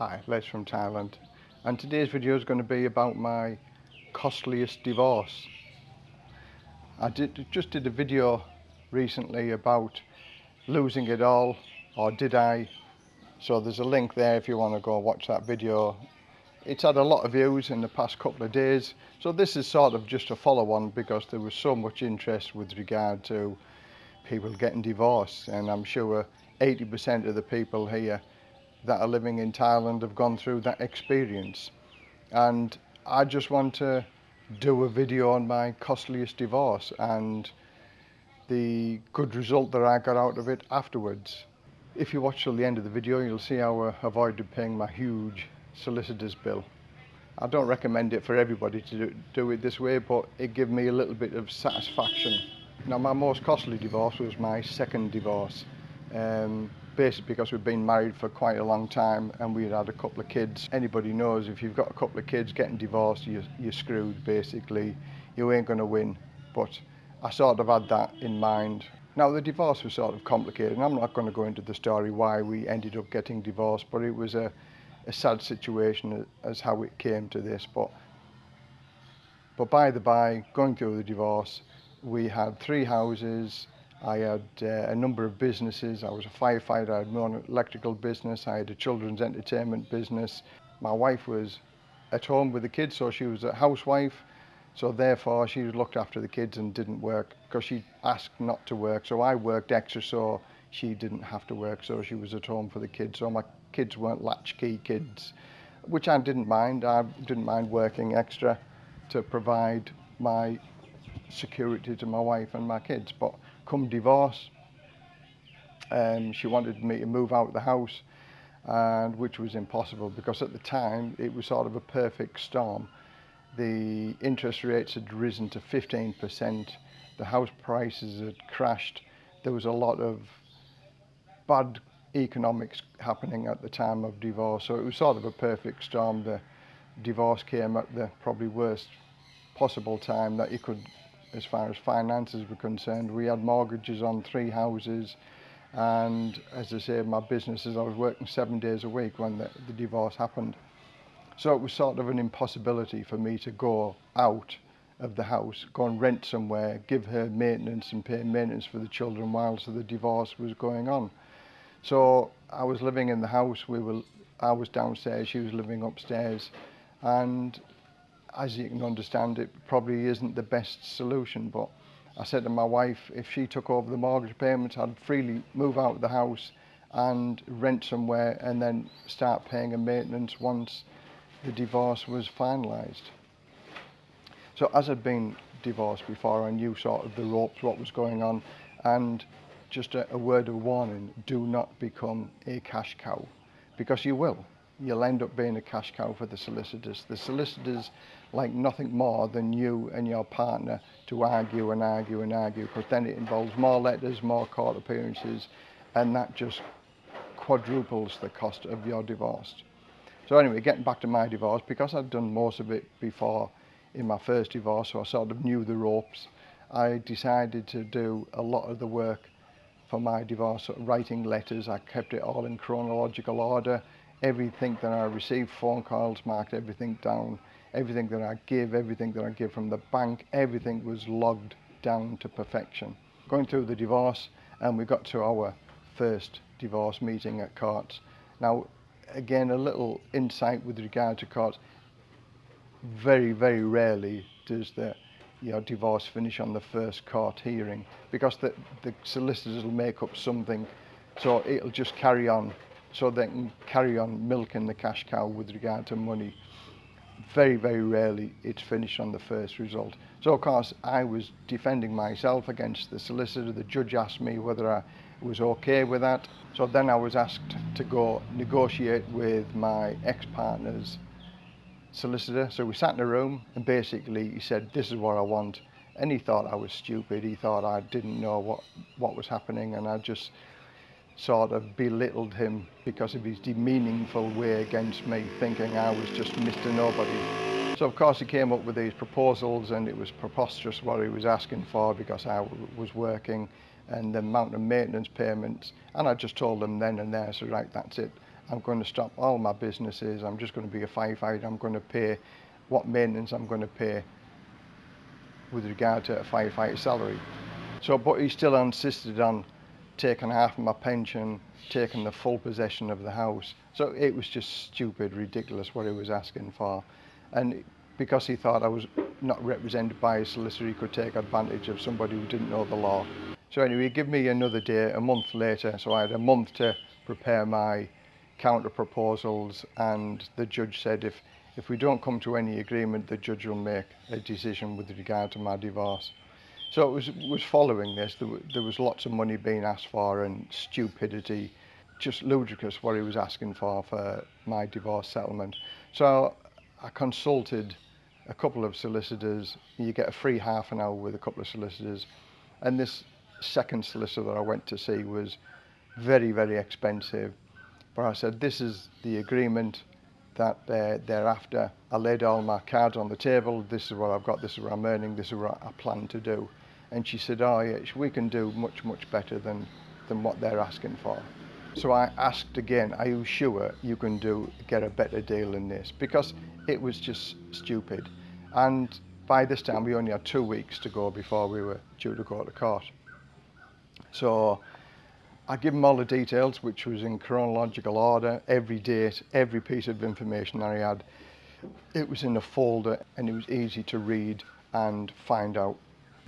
Hi, Les from Thailand. And today's video is going to be about my costliest divorce. I did just did a video recently about losing it all, or did I? So there's a link there if you want to go watch that video. It's had a lot of views in the past couple of days. So this is sort of just a follow on because there was so much interest with regard to people getting divorced. And I'm sure 80% of the people here that are living in Thailand have gone through that experience. And I just want to do a video on my costliest divorce and the good result that I got out of it afterwards. If you watch till the end of the video, you'll see how I avoided paying my huge solicitor's bill. I don't recommend it for everybody to do, do it this way, but it gave me a little bit of satisfaction. Now, my most costly divorce was my second divorce. Um, basically because we've been married for quite a long time and we'd had a couple of kids. Anybody knows if you've got a couple of kids getting divorced, you're, you're screwed basically. You ain't going to win. But I sort of had that in mind. Now the divorce was sort of complicated and I'm not going to go into the story why we ended up getting divorced, but it was a, a sad situation as how it came to this. But, but by the by, going through the divorce, we had three houses, I had uh, a number of businesses. I was a firefighter, I had my own electrical business, I had a children's entertainment business. My wife was at home with the kids, so she was a housewife. So therefore she looked after the kids and didn't work because she asked not to work. So I worked extra so she didn't have to work. So she was at home for the kids. So my kids weren't latchkey kids, which I didn't mind. I didn't mind working extra to provide my security to my wife and my kids. But come divorce, um, she wanted me to move out of the house, and which was impossible because at the time it was sort of a perfect storm. The interest rates had risen to 15%, the house prices had crashed, there was a lot of bad economics happening at the time of divorce, so it was sort of a perfect storm. The divorce came at the probably worst possible time that you could as far as finances were concerned. We had mortgages on three houses and as I say my businesses I was working seven days a week when the, the divorce happened. So it was sort of an impossibility for me to go out of the house, go and rent somewhere, give her maintenance and pay maintenance for the children whilst the divorce was going on. So I was living in the house, we were I was downstairs, she was living upstairs and as you can understand, it probably isn't the best solution. But I said to my wife, if she took over the mortgage payments, I'd freely move out of the house and rent somewhere and then start paying a maintenance once the divorce was finalised. So as I'd been divorced before, I knew sort of the ropes, what was going on, and just a, a word of warning, do not become a cash cow, because you will. You'll end up being a cash cow for the solicitors. The solicitors like nothing more than you and your partner to argue and argue and argue because then it involves more letters, more court appearances, and that just quadruples the cost of your divorce. So anyway, getting back to my divorce, because I'd done most of it before in my first divorce, so I sort of knew the ropes, I decided to do a lot of the work for my divorce, sort of writing letters. I kept it all in chronological order. Everything that I received, phone calls, marked everything down everything that I give, everything that I give from the bank, everything was logged down to perfection. Going through the divorce, and we got to our first divorce meeting at Courts. Now, again, a little insight with regard to Courts. Very, very rarely does the your divorce finish on the first court hearing because the, the solicitors will make up something so it'll just carry on so they can carry on milking the cash cow with regard to money very, very rarely it's finished on the first result. So of course I was defending myself against the solicitor. The judge asked me whether I was okay with that. So then I was asked to go negotiate with my ex-partner's solicitor. So we sat in a room and basically he said, this is what I want. And he thought I was stupid. He thought I didn't know what, what was happening and I just sort of belittled him because of his demeaningful way against me, thinking I was just Mr. Nobody. So of course he came up with these proposals and it was preposterous what he was asking for because I was working and the amount of maintenance payments. And I just told them then and there, so right, that's it. I'm going to stop all my businesses. I'm just going to be a firefighter. I'm going to pay what maintenance I'm going to pay with regard to a firefighter salary. So, but he still insisted on taken half of my pension, taken the full possession of the house. So it was just stupid, ridiculous what he was asking for. And because he thought I was not represented by a solicitor, he could take advantage of somebody who didn't know the law. So anyway, he gave me another day, a month later, so I had a month to prepare my counter proposals and the judge said if if we don't come to any agreement the judge will make a decision with regard to my divorce. So it was was following this. There, there was lots of money being asked for and stupidity, just ludicrous what he was asking for for my divorce settlement. So I consulted a couple of solicitors. You get a free half an hour with a couple of solicitors, and this second solicitor that I went to see was very very expensive. But I said this is the agreement that uh, thereafter I laid all my cards on the table. This is what I've got. This is what I'm earning. This is what I plan to do. And she said, oh yes, we can do much, much better than, than what they're asking for. So I asked again, are you sure you can do get a better deal than this? Because it was just stupid. And by this time we only had two weeks to go before we were due to go to court. So I give them all the details, which was in chronological order, every date, every piece of information that I had. It was in a folder and it was easy to read and find out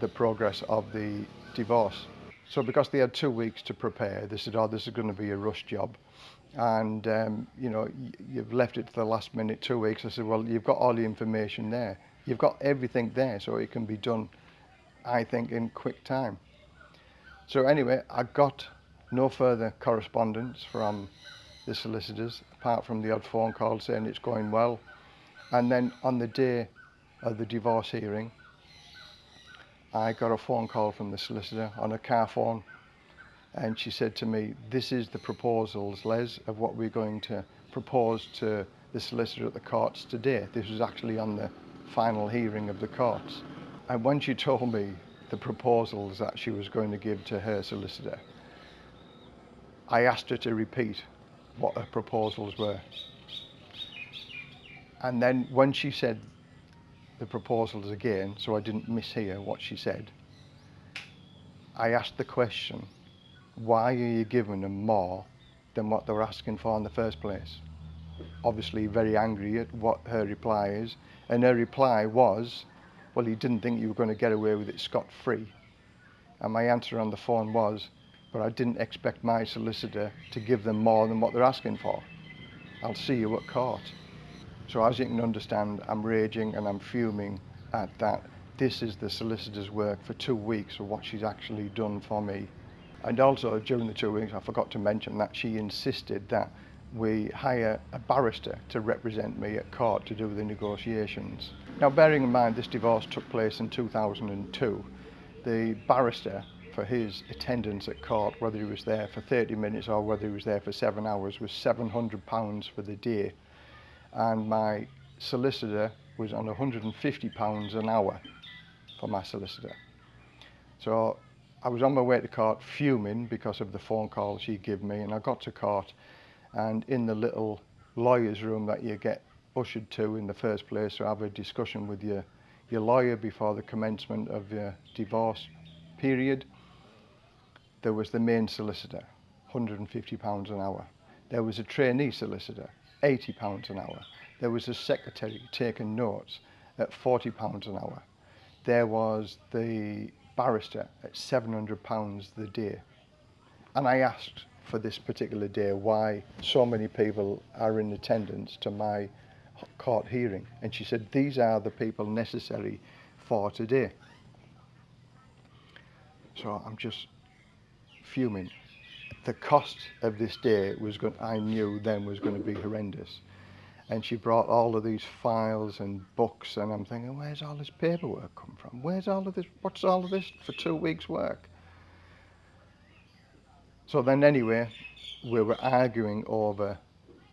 the progress of the divorce. So because they had two weeks to prepare, they said, oh, this is going to be a rush job. And, um, you know, you've left it to the last minute, two weeks. I said, well, you've got all the information there. You've got everything there, so it can be done, I think, in quick time. So anyway, I got no further correspondence from the solicitors, apart from the odd phone call saying it's going well. And then on the day of the divorce hearing, I got a phone call from the solicitor on a car phone and she said to me, this is the proposals, Les, of what we're going to propose to the solicitor at the courts today. This was actually on the final hearing of the courts. And when she told me the proposals that she was going to give to her solicitor, I asked her to repeat what her proposals were. And then when she said the proposals again, so I didn't mishear what she said, I asked the question, why are you giving them more than what they were asking for in the first place? Obviously very angry at what her reply is, and her reply was, well, he didn't think you were going to get away with it scot-free. And my answer on the phone was, but I didn't expect my solicitor to give them more than what they're asking for. I'll see you at court. So as you can understand, I'm raging and I'm fuming at that. This is the solicitor's work for two weeks of what she's actually done for me. And also during the two weeks, I forgot to mention that she insisted that we hire a barrister to represent me at court to do the negotiations. Now bearing in mind this divorce took place in 2002, the barrister for his attendance at court, whether he was there for 30 minutes or whether he was there for seven hours, was £700 for the day. and my solicitor was on 150 pounds an hour for my solicitor. So I was on my way to court fuming because of the phone call she gave me and I got to court and in the little lawyer's room that you get ushered to in the first place to have a discussion with your, your lawyer before the commencement of your divorce period, there was the main solicitor, £150 an hour. There was a trainee solicitor, £80 an hour. There was a secretary taking notes at £40 an hour. There was the barrister at £700 the day. And I asked for this particular day why so many people are in attendance to my court hearing. And she said, these are the people necessary for today. So I'm just fuming. The cost of this day was going, I knew then was going to be horrendous. And she brought all of these files and books and I'm thinking, where's all this paperwork come from? Where's all of this, what's all of this for two weeks work? So then anyway, we were arguing over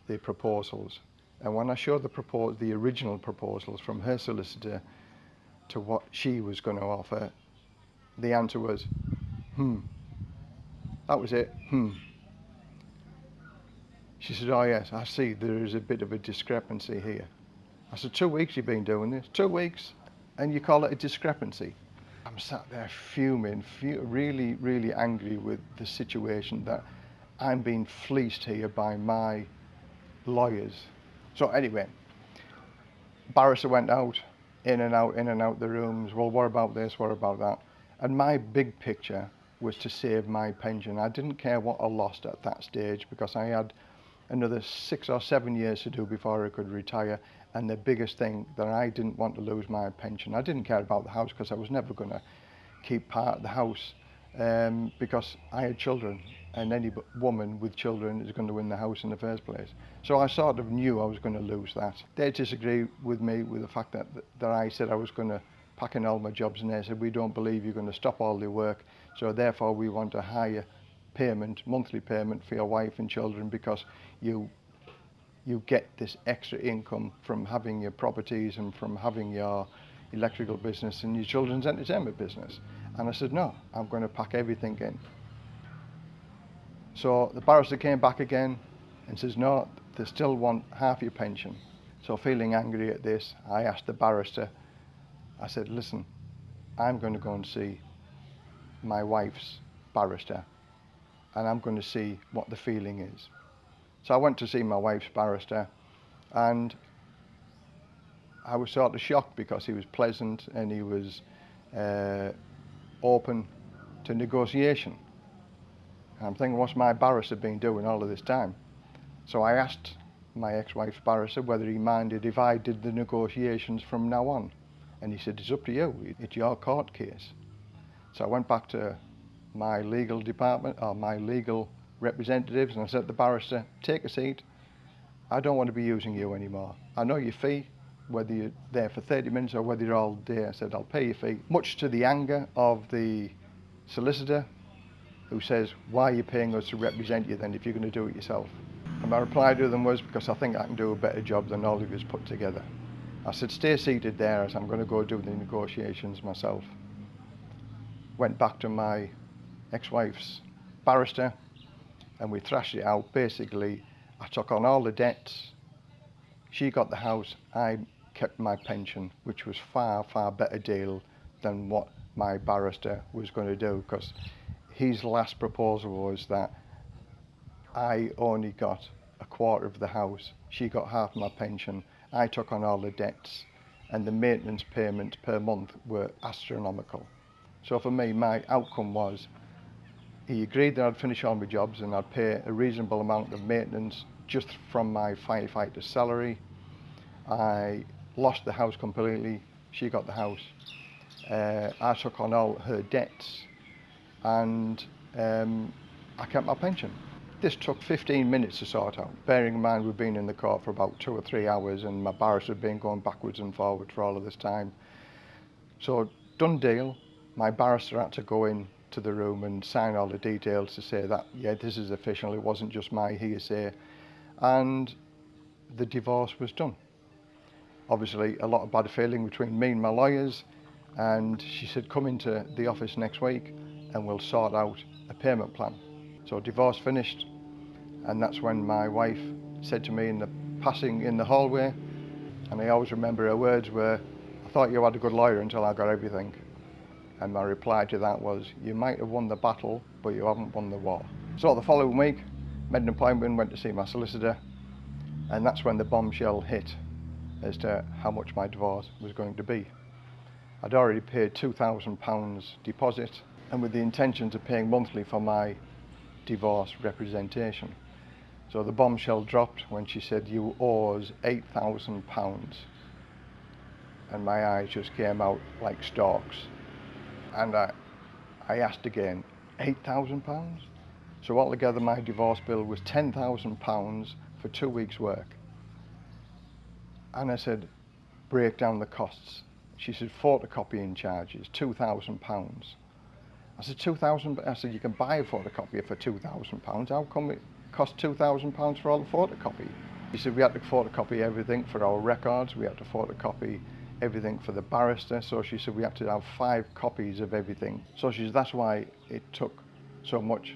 the proposals. And when I showed the, propos the original proposals from her solicitor to what she was going to offer, the answer was, hmm, that was it. Hmm. She said, oh yes, I see there is a bit of a discrepancy here. I said, two weeks you've been doing this? Two weeks? And you call it a discrepancy? I'm sat there fuming, really, really angry with the situation that I'm being fleeced here by my lawyers. So anyway, barrister went out, in and out, in and out the rooms. Well, what about this? What about that? And my big picture was to save my pension. I didn't care what I lost at that stage because I had another six or seven years to do before I could retire. And the biggest thing that I didn't want to lose my pension. I didn't care about the house because I was never going to keep part of the house um, because I had children and any woman with children is going to win the house in the first place. So I sort of knew I was going to lose that. They disagree with me with the fact that, that I said I was going to pack in all my jobs and they said we don't believe you're going to stop all the work so therefore we want a higher payment, monthly payment for your wife and children because you you get this extra income from having your properties and from having your electrical business and your children's entertainment business. And I said, no, I'm going to pack everything in. So the barrister came back again and says, no, they still want half your pension. So feeling angry at this, I asked the barrister, I said, listen, I'm going to go and see my wife's barrister and I'm going to see what the feeling is. So I went to see my wife's barrister and I was sort of shocked because he was pleasant and he was uh, open to negotiation. And I'm thinking, what's my barrister been doing all of this time? So I asked my ex-wife's barrister whether he minded if I did the negotiations from now on. And he said, it's up to you, it's your court case. So I went back to my legal department, or my legal representatives, and I said to the barrister, take a seat. I don't want to be using you anymore. I know your fee, whether you're there for 30 minutes or whether you're all day. I said, I'll pay your fee. Much to the anger of the solicitor, who says, why are you paying us to represent you then if you're going to do it yourself? And my reply to them was, because I think I can do a better job than all of us put together. I said, stay seated there as I'm going to go do the negotiations myself. Went back to my ex-wife's barrister and we thrashed it out. Basically, I took on all the debts. She got the house, I kept my pension, which was far, far better deal than what my barrister was going to do because his last proposal was that I only got a quarter of the house. She got half my pension. I took on all the debts and the maintenance payments per month were astronomical. So for me, my outcome was he agreed that I'd finish all my jobs and I'd pay a reasonable amount of maintenance just from my firefighter's salary. I lost the house completely. She got the house. Uh, I took on all her debts and um, I kept my pension. This took 15 minutes to sort out, bearing in mind we've been in the court for about two or three hours and my barrister had been going backwards and forwards for all of this time. So done deal, my barrister had to go in to the room and sign all the details to say that, yeah, this is official, it wasn't just my hearsay. And the divorce was done. Obviously, a lot of bad feeling between me and my lawyers, and she said, come into the office next week and we'll sort out a payment plan. So divorce finished, and that's when my wife said to me in the passing in the hallway, and I always remember her words were, I thought you had a good lawyer until I got everything. And my reply to that was, you might have won the battle, but you haven't won the war. So the following week, made an appointment, went to see my solicitor, and that's when the bombshell hit as to how much my divorce was going to be. I'd already paid £2,000 deposit, and with the intentions of paying monthly for my divorce representation. So the bombshell dropped when she said, you owe us £8,000. And my eyes just came out like stalks and I, I asked again, £8,000? So altogether my divorce bill was £10,000 for two weeks work. And I said, break down the costs. She said, photocopying charges, £2,000. I said, 2,000, I said, you can buy a photocopier for £2,000. How come it cost £2,000 for all the photocopy? He said, we had to photocopy everything for our records. We had to photocopy everything for the barrister. So she said we have to have five copies of everything. So she said that's why it took so much.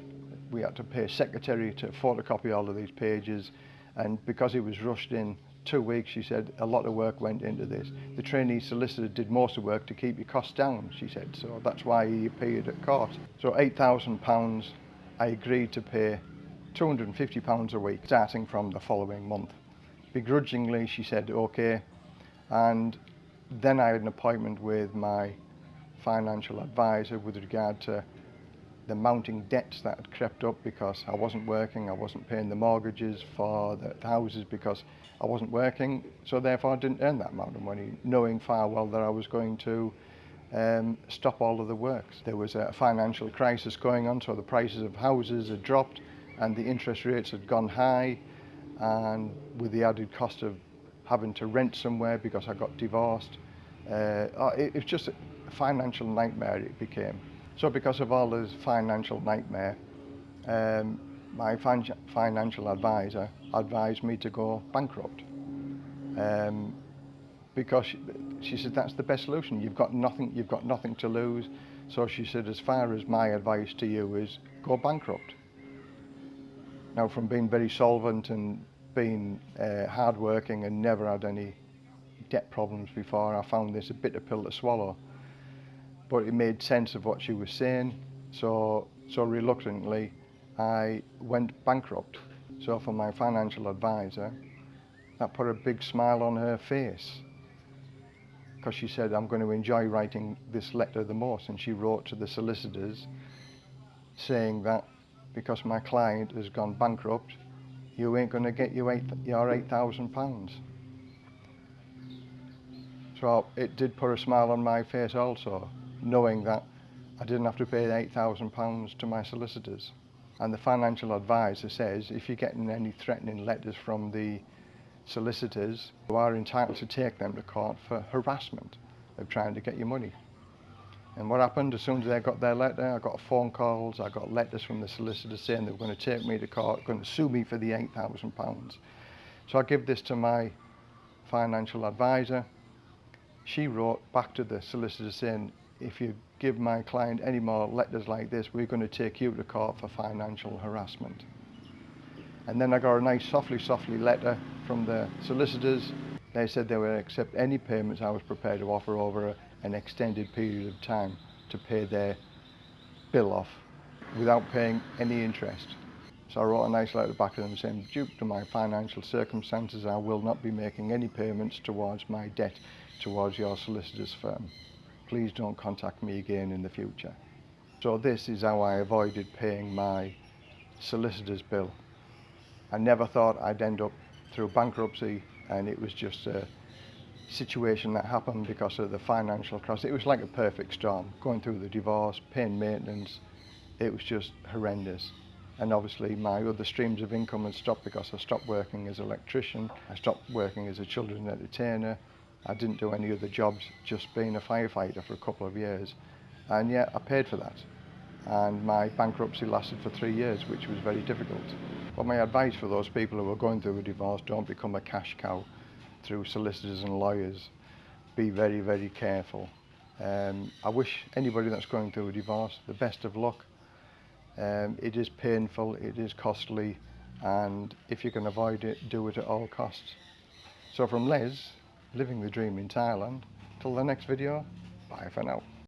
We had to pay a secretary to photocopy all of these pages. And because it was rushed in two weeks, she said a lot of work went into this. The trainee solicitor did most of the work to keep your costs down, she said. So that's why he appeared at court. So £8,000 I agreed to pay £250 a week starting from the following month. Begrudgingly, she said, okay. And then I had an appointment with my financial advisor with regard to the mounting debts that had crept up because I wasn't working, I wasn't paying the mortgages for the houses because I wasn't working, so therefore I didn't earn that amount of money, knowing far well that I was going to um, stop all of the works. There was a financial crisis going on, so the prices of houses had dropped and the interest rates had gone high, and with the added cost of having to rent somewhere because I got divorced, uh, oh, it, was just a financial nightmare it became. So because of all this financial nightmare, um, my fin financial advisor advised me to go bankrupt. Um, because she, she said that's the best solution. You've got nothing. You've got nothing to lose. So she said, as far as my advice to you is, go bankrupt. Now, from being very solvent and being uh, hardworking and never had any debt problems before, I found this a bitter pill to swallow but it made sense of what she was saying. So, so reluctantly, I went bankrupt. So for my financial advisor, that put a big smile on her face because she said, I'm going to enjoy writing this letter the most. And she wrote to the solicitors saying that because my client has gone bankrupt, you ain't going to get you eight, your £8,000. It did put a smile on my face also knowing that I didn't have to pay £8,000 to my solicitors. And the financial advisor says if you're getting any threatening letters from the solicitors, you are entitled to take them to court for harassment of trying to get your money. And what happened, as soon as they got their letter, I got phone calls, I got letters from the solicitors saying they were going to take me to court, going to sue me for the £8,000. So I give this to my financial advisor. She wrote back to the solicitor saying, if you give my client any more letters like this, we're going to take you to court for financial harassment. And then I got a nice softly, softly letter from the solicitors. They said they would accept any payments I was prepared to offer over an extended period of time to pay their bill off without paying any interest. So I wrote a nice letter back to them saying, due to my financial circumstances, I will not be making any payments towards my debt towards your solicitor's firm please don't contact me again in the future. So this is how I avoided paying my solicitor's bill. I never thought I'd end up through bankruptcy and it was just a situation that happened because of the financial crisis. It was like a perfect storm, going through the divorce, paying maintenance, it was just horrendous. and obviously my other streams of income had stopped because I stopped working as an electrician, I stopped working as a children's entertainer, I didn't do any other jobs, just being a firefighter for a couple of years. And yet I paid for that. And my bankruptcy lasted for three years, which was very difficult. But my advice for those people who are going through a divorce, don't become a cash cow through solicitors and lawyers. Be very, very careful. Um, I wish anybody that's going through a divorce the best of luck. Um, it is painful, it is costly, and if you can avoid it, do it at all costs. So from Les, living the dream in Thailand. Till the next video, bye for now.